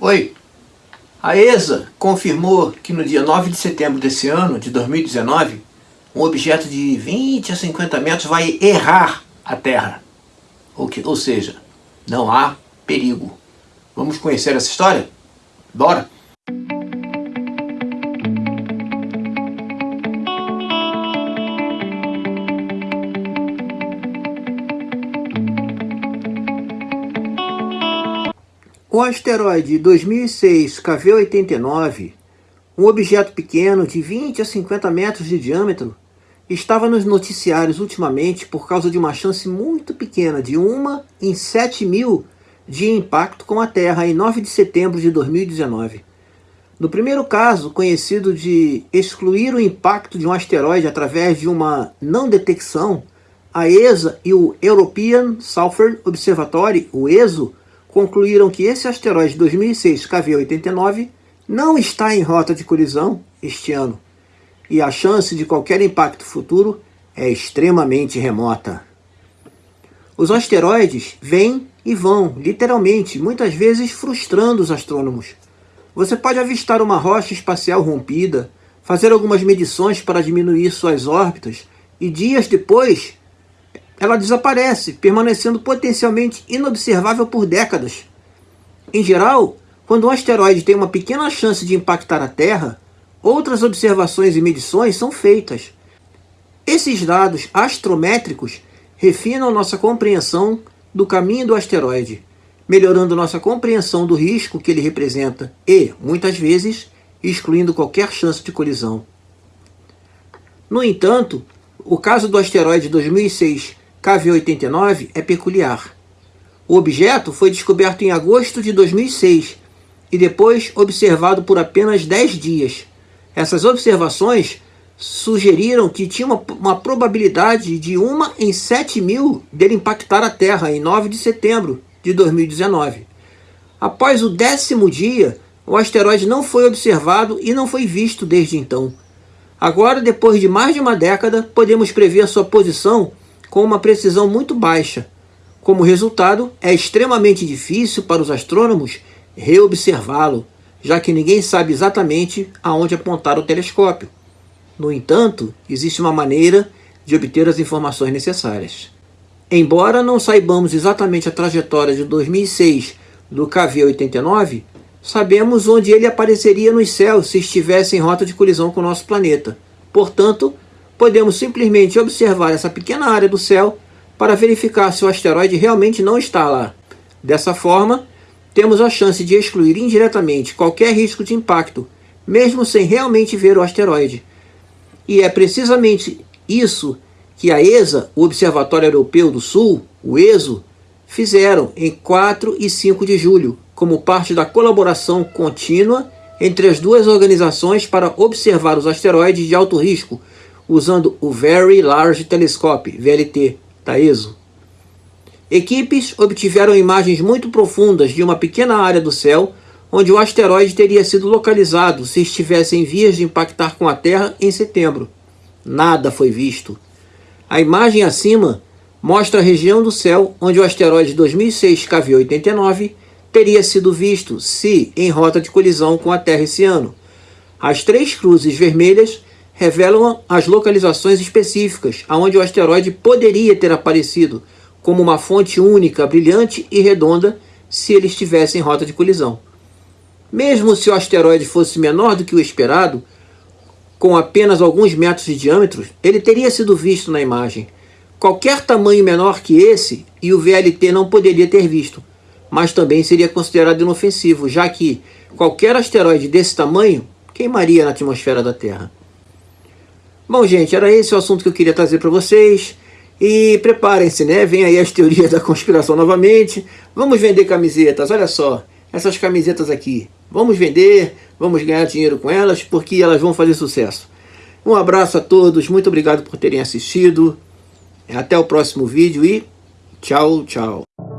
Oi, a ESA confirmou que no dia 9 de setembro desse ano, de 2019, um objeto de 20 a 50 metros vai errar a Terra. Ou, que, ou seja, não há perigo. Vamos conhecer essa história? Bora! O asteroide 2006 KV-89, um objeto pequeno de 20 a 50 metros de diâmetro, estava nos noticiários ultimamente por causa de uma chance muito pequena de uma em 7 mil de impacto com a Terra em 9 de setembro de 2019. No primeiro caso, conhecido de excluir o impacto de um asteroide através de uma não detecção, a ESA e o European Southern Observatory, o ESO, concluíram que esse asteroide 2006 KV-89 não está em rota de colisão este ano e a chance de qualquer impacto futuro é extremamente remota. Os asteroides vêm e vão, literalmente, muitas vezes frustrando os astrônomos. Você pode avistar uma rocha espacial rompida, fazer algumas medições para diminuir suas órbitas e dias depois ela desaparece, permanecendo potencialmente inobservável por décadas. Em geral, quando um asteroide tem uma pequena chance de impactar a Terra, outras observações e medições são feitas. Esses dados astrométricos refinam nossa compreensão do caminho do asteroide, melhorando nossa compreensão do risco que ele representa e, muitas vezes, excluindo qualquer chance de colisão. No entanto, o caso do asteroide 2006 KV-89 é peculiar. O objeto foi descoberto em agosto de 2006 e depois observado por apenas 10 dias. Essas observações sugeriram que tinha uma, uma probabilidade de 1 em 7 mil dele impactar a Terra em 9 de setembro de 2019. Após o décimo dia, o asteroide não foi observado e não foi visto desde então. Agora, depois de mais de uma década, podemos prever sua posição com uma precisão muito baixa. Como resultado, é extremamente difícil para os astrônomos reobservá-lo, já que ninguém sabe exatamente aonde apontar o telescópio. No entanto, existe uma maneira de obter as informações necessárias. Embora não saibamos exatamente a trajetória de 2006 do KV-89, sabemos onde ele apareceria nos céus se estivesse em rota de colisão com o nosso planeta. Portanto, podemos simplesmente observar essa pequena área do céu para verificar se o asteroide realmente não está lá. Dessa forma, temos a chance de excluir indiretamente qualquer risco de impacto, mesmo sem realmente ver o asteroide. E é precisamente isso que a ESA, o Observatório Europeu do Sul, o ESO, fizeram em 4 e 5 de julho, como parte da colaboração contínua entre as duas organizações para observar os asteroides de alto risco, usando o Very Large Telescope, VLT, da ESO. Equipes obtiveram imagens muito profundas de uma pequena área do céu onde o asteroide teria sido localizado se estivesse em vias de impactar com a Terra em setembro. Nada foi visto. A imagem acima mostra a região do céu onde o asteroide 2006 KV-89 teria sido visto se em rota de colisão com a Terra esse ano. As três cruzes vermelhas revelam as localizações específicas aonde o asteroide poderia ter aparecido como uma fonte única, brilhante e redonda se ele estivesse em rota de colisão. Mesmo se o asteroide fosse menor do que o esperado, com apenas alguns metros de diâmetro, ele teria sido visto na imagem. Qualquer tamanho menor que esse, e o VLT não poderia ter visto, mas também seria considerado inofensivo, já que qualquer asteroide desse tamanho queimaria na atmosfera da Terra. Bom, gente, era esse o assunto que eu queria trazer para vocês. E preparem-se, né? Vem aí as teorias da conspiração novamente. Vamos vender camisetas, olha só. Essas camisetas aqui. Vamos vender, vamos ganhar dinheiro com elas, porque elas vão fazer sucesso. Um abraço a todos, muito obrigado por terem assistido. Até o próximo vídeo e tchau, tchau.